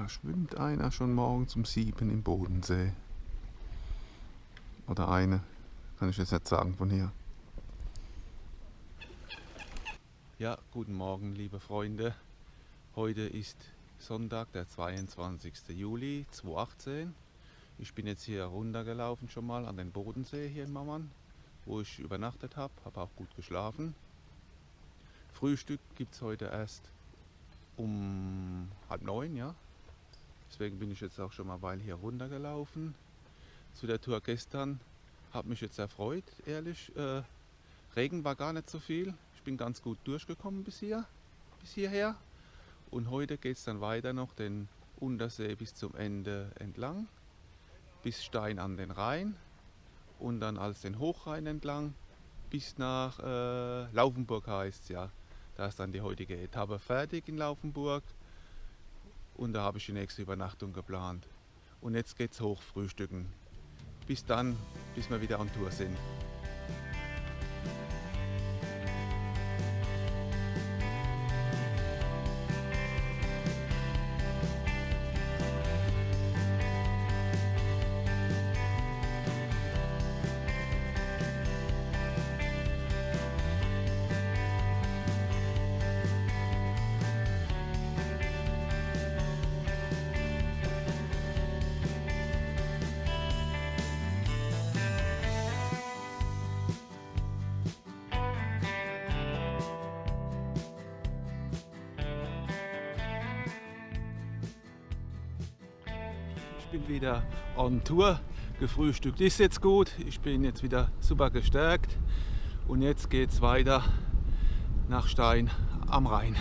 Da schwimmt einer schon morgens um sieben im Bodensee. Oder eine, kann ich jetzt nicht sagen von hier. Ja, guten Morgen, liebe Freunde. Heute ist Sonntag, der 22. Juli 2018. Ich bin jetzt hier runtergelaufen schon mal an den Bodensee hier in Mammern, wo ich übernachtet habe, habe auch gut geschlafen. Frühstück gibt es heute erst um halb neun, ja. Deswegen bin ich jetzt auch schon mal weil hier runtergelaufen. Zu der Tour gestern habe mich jetzt erfreut, ehrlich. Äh, Regen war gar nicht so viel. Ich bin ganz gut durchgekommen bis hier, bis hierher. Und heute geht es dann weiter noch den Untersee bis zum Ende entlang, bis Stein an den Rhein und dann als den Hochrhein entlang bis nach äh, Laufenburg heißt es ja. Da ist dann die heutige Etappe fertig in Laufenburg und da habe ich die nächste Übernachtung geplant. Und jetzt geht's hoch frühstücken. Bis dann, bis wir wieder on Tour sind. Tour. Gefrühstückt ist jetzt gut. Ich bin jetzt wieder super gestärkt. Und jetzt geht es weiter nach Stein am Rhein.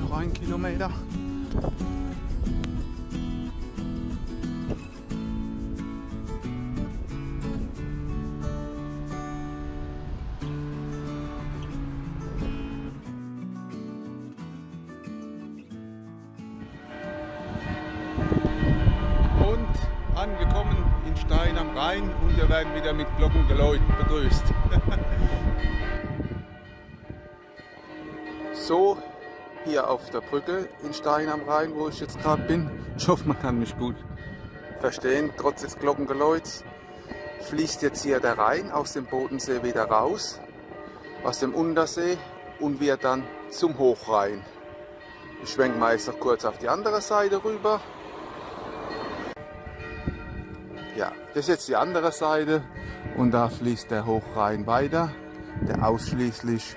Noch ein Kilometer. Und angekommen in Stein am Rhein und wir werden wieder mit Glockengeläut begrüßt. Der Brücke in Stein am Rhein, wo ich jetzt gerade bin. Ich hoffe, man kann mich gut verstehen. Trotz des Glockengeläuts fließt jetzt hier der Rhein aus dem Bodensee wieder raus, aus dem Untersee und wird dann zum Hochrhein. Ich schwenke mal jetzt noch kurz auf die andere Seite rüber. Ja, das ist jetzt die andere Seite und da fließt der Hochrhein weiter, der ausschließlich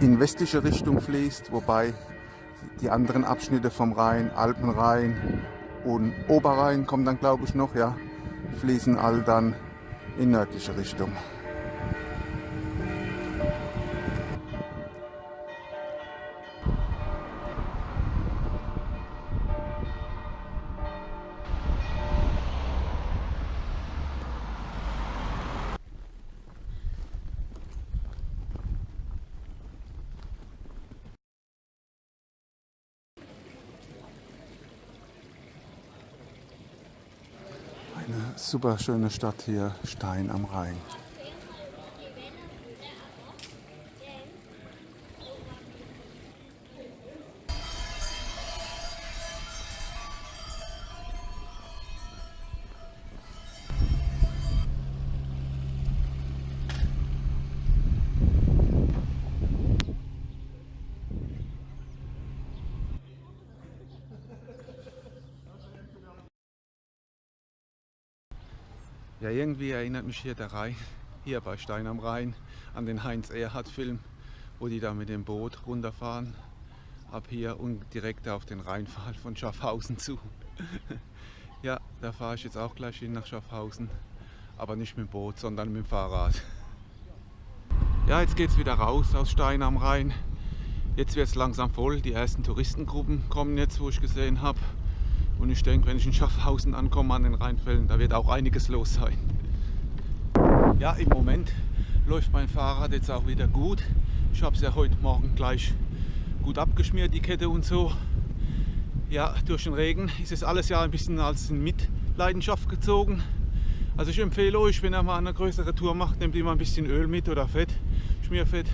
in westliche Richtung fließt, wobei die anderen Abschnitte vom Rhein, Alpenrhein und Oberrhein kommen dann glaube ich noch, ja, fließen all dann in nördliche Richtung. Eine super schöne Stadt hier, Stein am Rhein. Irgendwie erinnert mich hier der Rhein, hier bei Stein am Rhein, an den Heinz Erhardt Film, wo die da mit dem Boot runterfahren, ab hier und direkt auf den Rheinfall von Schaffhausen zu. ja, Da fahre ich jetzt auch gleich hin nach Schaffhausen, aber nicht mit dem Boot, sondern mit dem Fahrrad. Ja, jetzt geht es wieder raus aus Stein am Rhein. Jetzt wird es langsam voll. Die ersten Touristengruppen kommen jetzt, wo ich gesehen habe. Und ich denke, wenn ich in Schaffhausen ankomme an den Rheinfällen, da wird auch einiges los sein. Ja, im Moment läuft mein Fahrrad jetzt auch wieder gut. Ich habe es ja heute Morgen gleich gut abgeschmiert, die Kette und so. Ja, durch den Regen ist es alles ja ein bisschen als Mitleidenschaft gezogen. Also ich empfehle euch, wenn ihr mal eine größere Tour macht, nehmt immer ein bisschen Öl mit oder Fett, Schmierfett,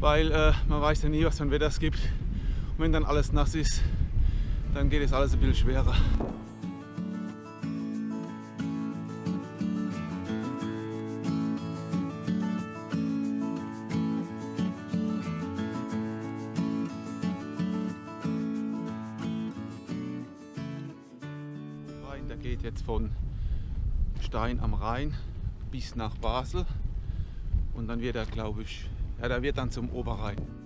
weil äh, man weiß ja nie, was für ein Wetter es gibt. Und wenn dann alles nass ist, dann geht es alles ein bisschen schwerer. Der geht jetzt von Stein am Rhein bis nach Basel und dann wird er, glaube ich, ja, der wird dann zum Oberrhein.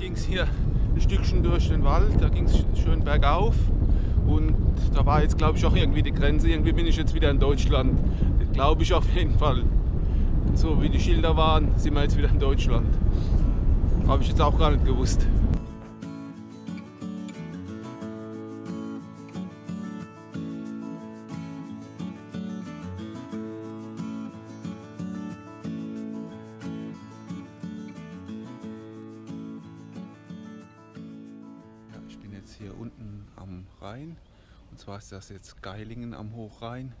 Ging es hier ein Stückchen durch den Wald, da ging es schön bergauf und da war jetzt glaube ich auch irgendwie die Grenze, irgendwie bin ich jetzt wieder in Deutschland, glaube ich auf jeden Fall. So wie die Schilder waren, sind wir jetzt wieder in Deutschland. Habe ich jetzt auch gar nicht gewusst. Ist das jetzt Geilingen am Hochrhein.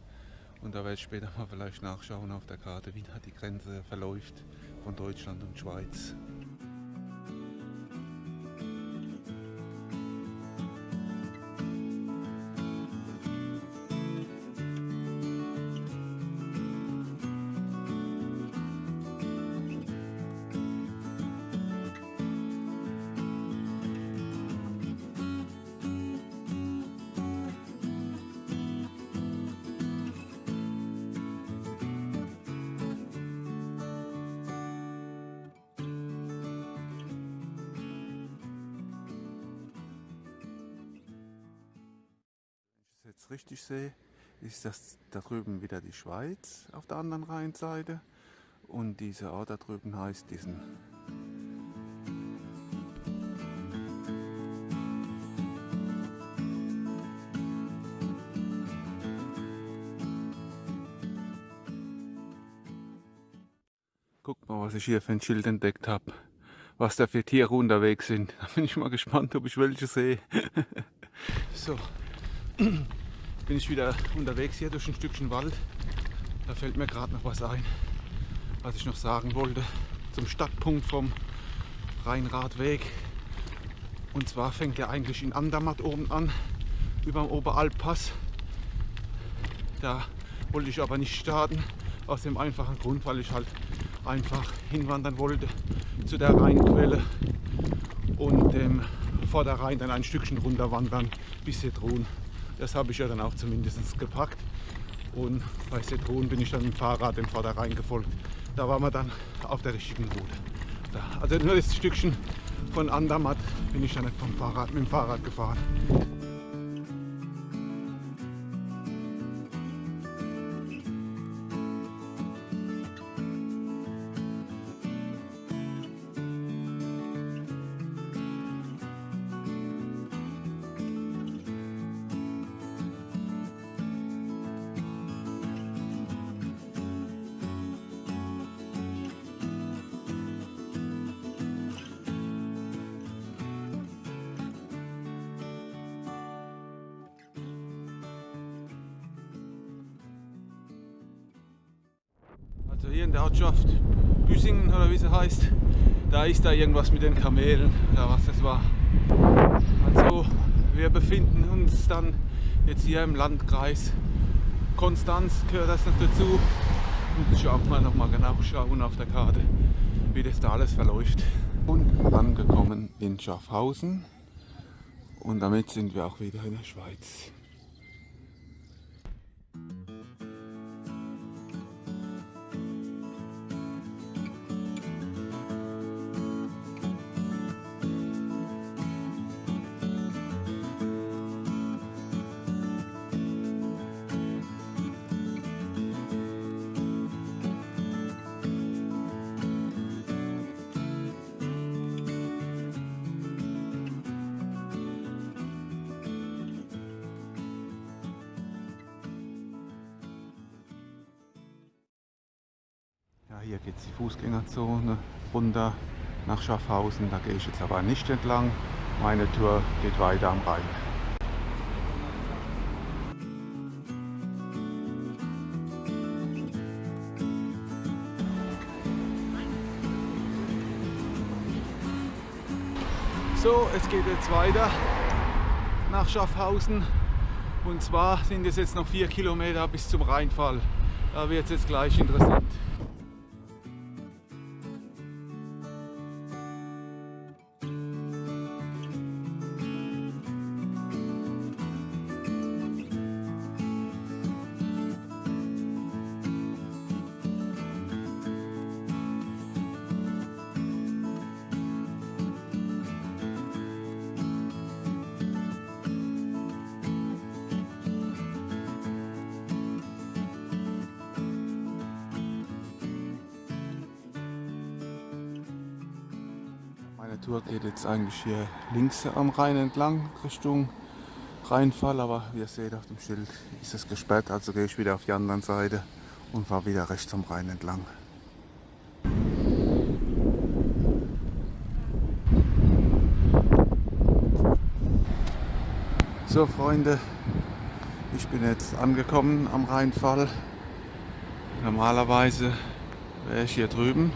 Und da werde ich später mal vielleicht nachschauen auf der Karte, wie da die Grenze verläuft von Deutschland und Schweiz. Ist das da drüben wieder die Schweiz auf der anderen Rheinseite und dieser Ort da drüben heißt diesen. Guck mal, was ich hier für ein Schild entdeckt habe, was da für Tiere unterwegs sind. Da bin ich mal gespannt, ob ich welche sehe. so bin ich wieder unterwegs hier durch ein Stückchen Wald. Da fällt mir gerade noch was ein, was ich noch sagen wollte zum Stadtpunkt vom Rheinradweg. Und zwar fängt er eigentlich in Andermatt oben an, über dem Oberalppass. Da wollte ich aber nicht starten, aus dem einfachen Grund, weil ich halt einfach hinwandern wollte zu der Rheinquelle und ähm, vor der Rhein dann ein Stückchen runterwandern bis Hedrun. Das habe ich ja dann auch zumindest gepackt. Und bei Setron bin ich dann mit dem Fahrrad dem Vorderrhein gefolgt. Da waren wir dann auf der richtigen Route. Da. Also nur das Stückchen von Andermatt bin ich dann vom Fahrrad, mit dem Fahrrad gefahren. Hier in der Ortschaft Büsingen oder wie sie heißt. Da ist da irgendwas mit den Kamelen oder was das war. Also wir befinden uns dann jetzt hier im Landkreis Konstanz, gehört das noch dazu. Und schauen wir nochmal genau schauen auf der Karte, wie das da alles verläuft. Und angekommen in Schaffhausen und damit sind wir auch wieder in der Schweiz. Hier geht die Fußgängerzone runter nach Schaffhausen. Da gehe ich jetzt aber nicht entlang. Meine Tour geht weiter am Rhein. So, es geht jetzt weiter nach Schaffhausen. Und zwar sind es jetzt noch vier Kilometer bis zum Rheinfall. Da wird es jetzt gleich interessant. Tour geht jetzt eigentlich hier links am Rhein entlang Richtung Rheinfall, aber wie ihr seht auf dem Schild ist es gesperrt, also gehe ich wieder auf die andere Seite und fahre wieder rechts am Rhein entlang. So Freunde, ich bin jetzt angekommen am Rheinfall. Normalerweise wäre ich hier drüben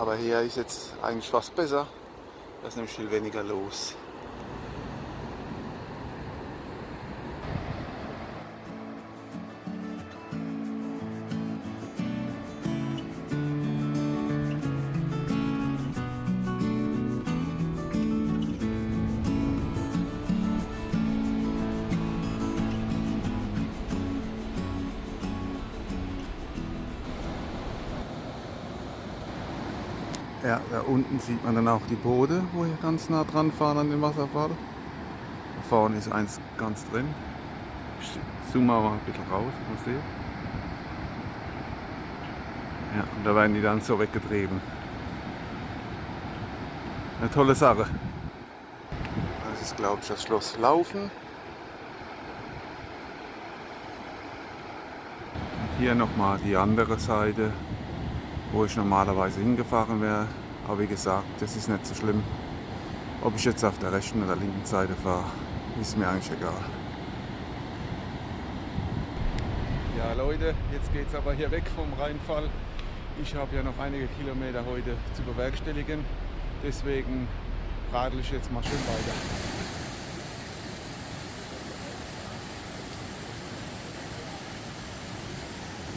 aber hier ist jetzt eigentlich fast besser. Da ist nämlich viel weniger los. Unten sieht man dann auch die Boote, wo wir ganz nah dran fahren an den Wasserfall. Da vorne ist eins ganz drin. Ich zoome mal ein bisschen raus, mal sehen. Ja, und da werden die dann so weggetrieben. Eine tolle Sache. Das ist glaube ich das Schloss Laufen. Und hier nochmal die andere Seite wo ich normalerweise hingefahren wäre. Aber wie gesagt, das ist nicht so schlimm. Ob ich jetzt auf der rechten oder linken Seite fahre, ist mir eigentlich egal. Ja Leute, jetzt geht es aber hier weg vom Rheinfall. Ich habe ja noch einige Kilometer heute zu bewerkstelligen. Deswegen radel ich jetzt mal schön weiter.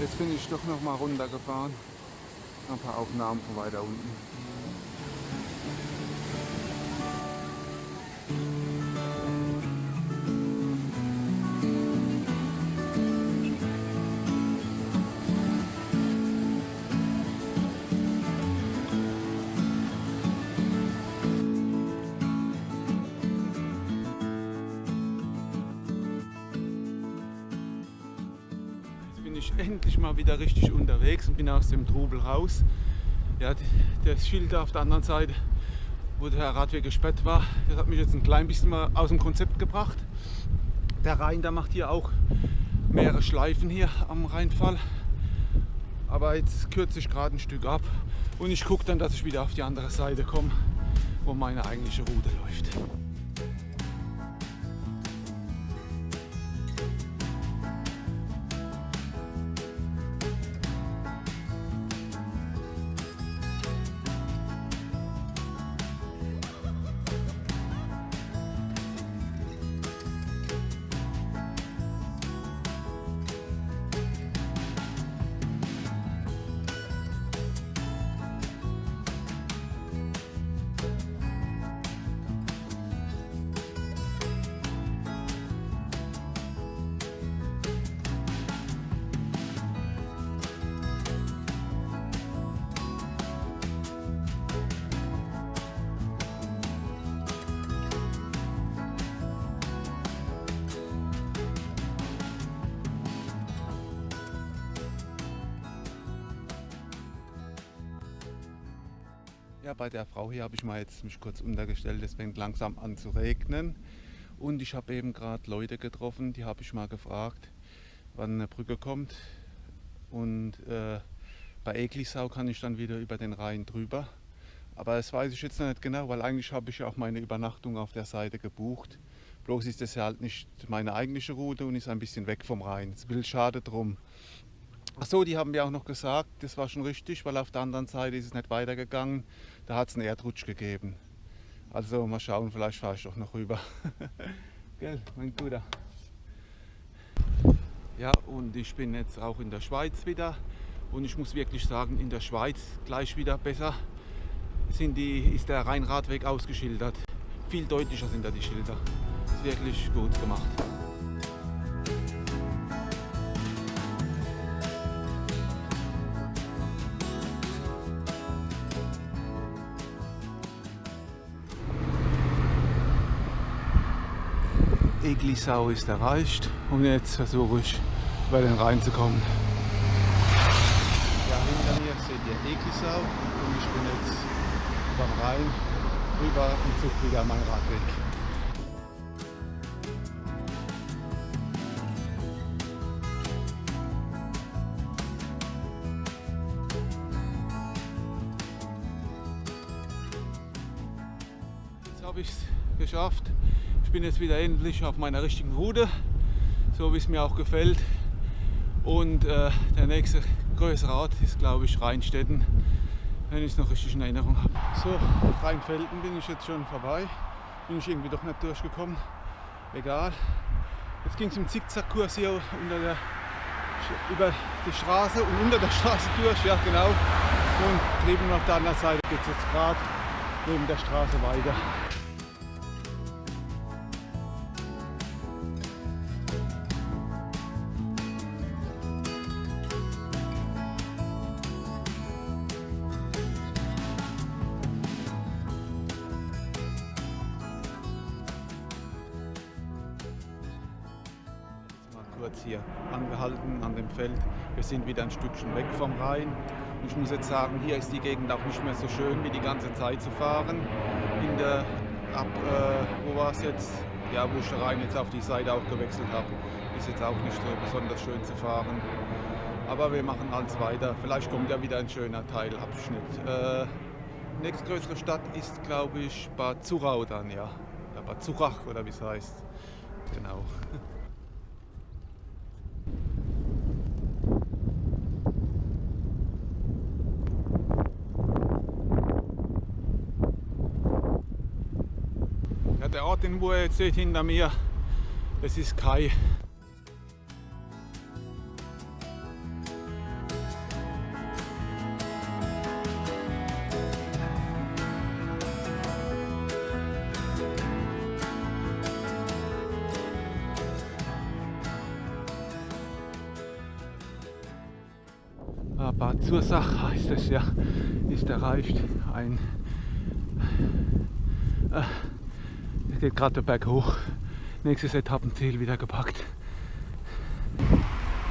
Jetzt bin ich doch noch mal runtergefahren ein paar Aufnahmen von weiter unten. Wieder richtig unterwegs und bin aus dem Trubel raus. Ja, das Schild auf der anderen Seite, wo der Radweg gesperrt war, das hat mich jetzt ein klein bisschen mal aus dem Konzept gebracht. Der Rhein, der macht hier auch mehrere Schleifen hier am Rheinfall. Aber jetzt kürze ich gerade ein Stück ab und ich gucke dann, dass ich wieder auf die andere Seite komme, wo meine eigentliche Route läuft. Ja, bei der Frau hier habe ich mal jetzt mich kurz untergestellt. Es fängt langsam an zu regnen. Und ich habe eben gerade Leute getroffen, die habe ich mal gefragt, wann eine Brücke kommt. Und äh, bei Eglisau kann ich dann wieder über den Rhein drüber. Aber das weiß ich jetzt noch nicht genau, weil eigentlich habe ich auch meine Übernachtung auf der Seite gebucht. Bloß ist das ja halt nicht meine eigentliche Route und ist ein bisschen weg vom Rhein. Es ist ein bisschen schade drum. Achso, die haben mir auch noch gesagt, das war schon richtig, weil auf der anderen Seite ist es nicht weitergegangen. Da hat es einen Erdrutsch gegeben. Also mal schauen, vielleicht fahre ich doch noch rüber. Gell, mein Guter. Ja, und ich bin jetzt auch in der Schweiz wieder. Und ich muss wirklich sagen, in der Schweiz gleich wieder besser sind die, ist der Rheinradweg ausgeschildert. Viel deutlicher sind da die Schilder. Ist wirklich gut gemacht. Eglisau ist erreicht und jetzt versuche ich über den Rhein zu kommen. Ja, hinter mir seht ihr Eglisau und ich bin jetzt über Rhein rüber und suche wieder meinen Radweg. Jetzt habe ich es geschafft bin jetzt wieder endlich auf meiner richtigen Route, so wie es mir auch gefällt. Und äh, der nächste größere Ort ist, glaube ich, Rheinstetten, wenn ich es noch richtig in Erinnerung habe. So, Rheinfelden bin ich jetzt schon vorbei. Bin ich irgendwie doch nicht durchgekommen. Egal. Jetzt ging es im Zickzackkurs hier unter der, über die Straße und unter der Straße durch, ja genau. Und drüben auf der anderen Seite geht es jetzt gerade neben der Straße weiter. Kurz hier angehalten an dem Feld. Wir sind wieder ein Stückchen weg vom Rhein. Ich muss jetzt sagen, hier ist die Gegend auch nicht mehr so schön wie die ganze Zeit zu fahren. In der, ab, äh, wo war es jetzt? Ja, wo ich den Rhein jetzt auf die Seite auch gewechselt habe, ist jetzt auch nicht so besonders schön zu fahren. Aber wir machen alles weiter. Vielleicht kommt ja wieder ein schöner Teilabschnitt. Äh, nächstgrößere Stadt ist, glaube ich, Bad Zurau dann, ja. Bad Zurach oder wie es heißt. Genau. der Ort, den wo ihr jetzt seht hinter mir, das ist Kai. Ah, Bad Zursach heißt es ja, ist erreicht. Ein äh, geht gerade der Berg hoch. Nächstes Etappenziel wieder gepackt.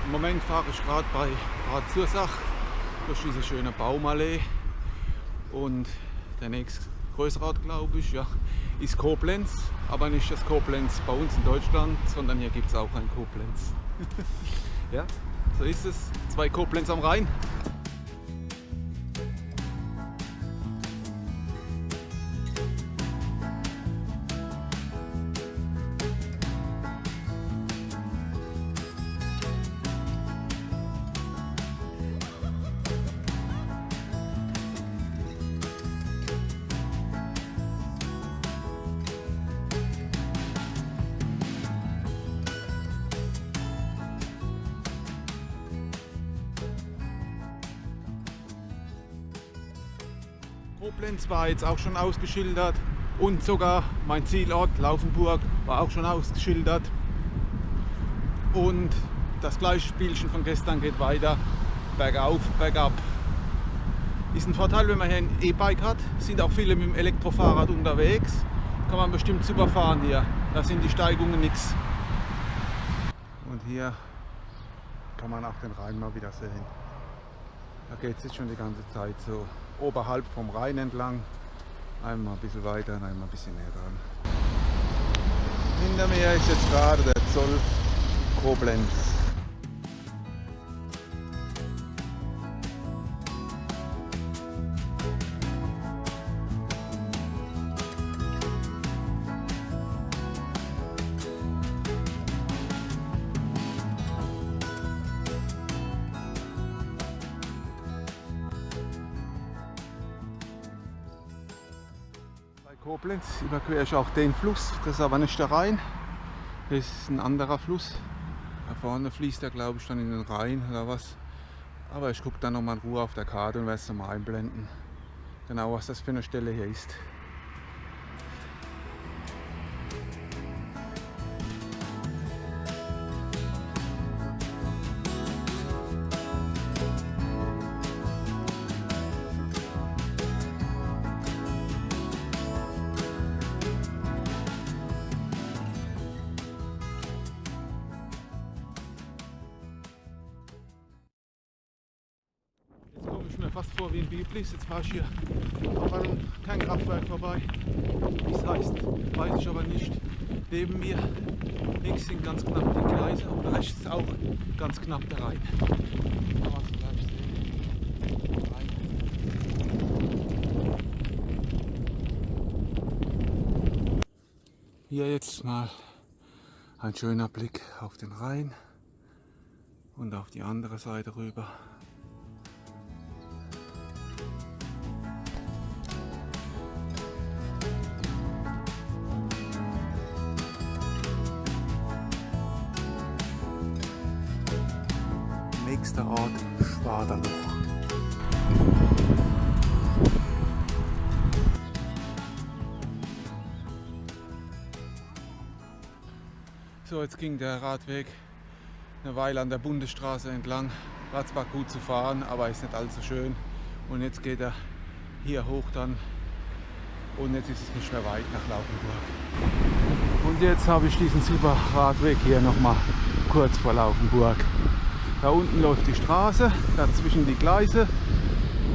Im Moment fahre ich gerade bei Bad Zursach durch diese schöne Baumallee und der nächste größere Ort, glaube ich, ja, ist Koblenz, aber nicht das Koblenz bei uns in Deutschland, sondern hier gibt es auch ein Koblenz. ja, so ist es. Zwei Koblenz am Rhein. War jetzt auch schon ausgeschildert und sogar mein Zielort Laufenburg war auch schon ausgeschildert. Und das gleiche Spielchen von gestern geht weiter, bergauf, bergab. Ist ein Vorteil, wenn man hier ein E-Bike hat, sind auch viele mit dem Elektrofahrrad unterwegs, kann man bestimmt super fahren hier, da sind die Steigungen nichts. Und hier kann man auch den Rhein mal wieder sehen. Da geht es jetzt schon die ganze Zeit so oberhalb vom Rhein entlang. Einmal ein bisschen weiter und einmal ein bisschen näher dran. Hinter mir ist jetzt gerade der Zoll Koblenz. Überquere ich auch den Fluss, das ist aber nicht der Rhein, das ist ein anderer Fluss. Da vorne fließt er glaube ich dann in den Rhein oder was. Aber ich gucke dann nochmal in Ruhe auf der Karte und werde es nochmal einblenden. Genau was das für eine Stelle hier ist. Biblis. Jetzt ich hier auf einem kein Kraftwerk vorbei. Wie es heißt, weiß ich aber nicht. Neben mir links sind ganz knapp die Gleise und rechts auch ganz knapp der Rhein. Hier jetzt mal ein schöner Blick auf den Rhein und auf die andere Seite rüber. Jetzt ging der Radweg eine Weile an der Bundesstraße entlang. War zwar gut zu fahren, aber ist nicht allzu schön. Und jetzt geht er hier hoch dann und jetzt ist es nicht mehr weit nach Laufenburg. Und jetzt habe ich diesen super Radweg hier nochmal kurz vor Laufenburg. Da unten läuft die Straße, dazwischen die Gleise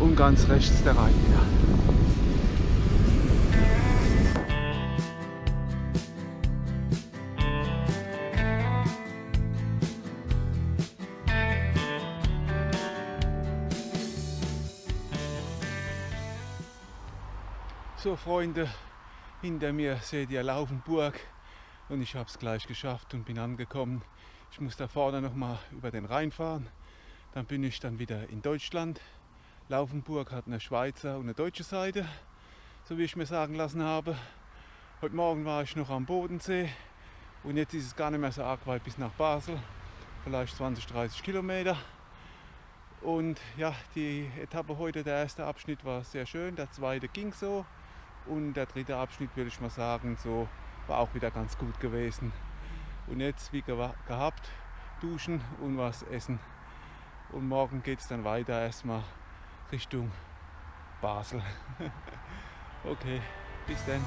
und ganz rechts der Rhein wieder. Freunde, hinter mir seht ihr Laufenburg und ich habe es gleich geschafft und bin angekommen. Ich muss da vorne noch mal über den Rhein fahren. Dann bin ich dann wieder in Deutschland. Laufenburg hat eine Schweizer und eine deutsche Seite, so wie ich mir sagen lassen habe. Heute Morgen war ich noch am Bodensee und jetzt ist es gar nicht mehr so arg weit bis nach Basel. Vielleicht 20, 30 Kilometer. Und ja, die Etappe heute, der erste Abschnitt war sehr schön, der zweite ging so. Und der dritte Abschnitt, würde ich mal sagen, so war auch wieder ganz gut gewesen. Und jetzt wie gehabt, duschen und was essen. Und morgen geht es dann weiter erstmal Richtung Basel. okay, bis dann.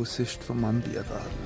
Aussicht vom Biergarten.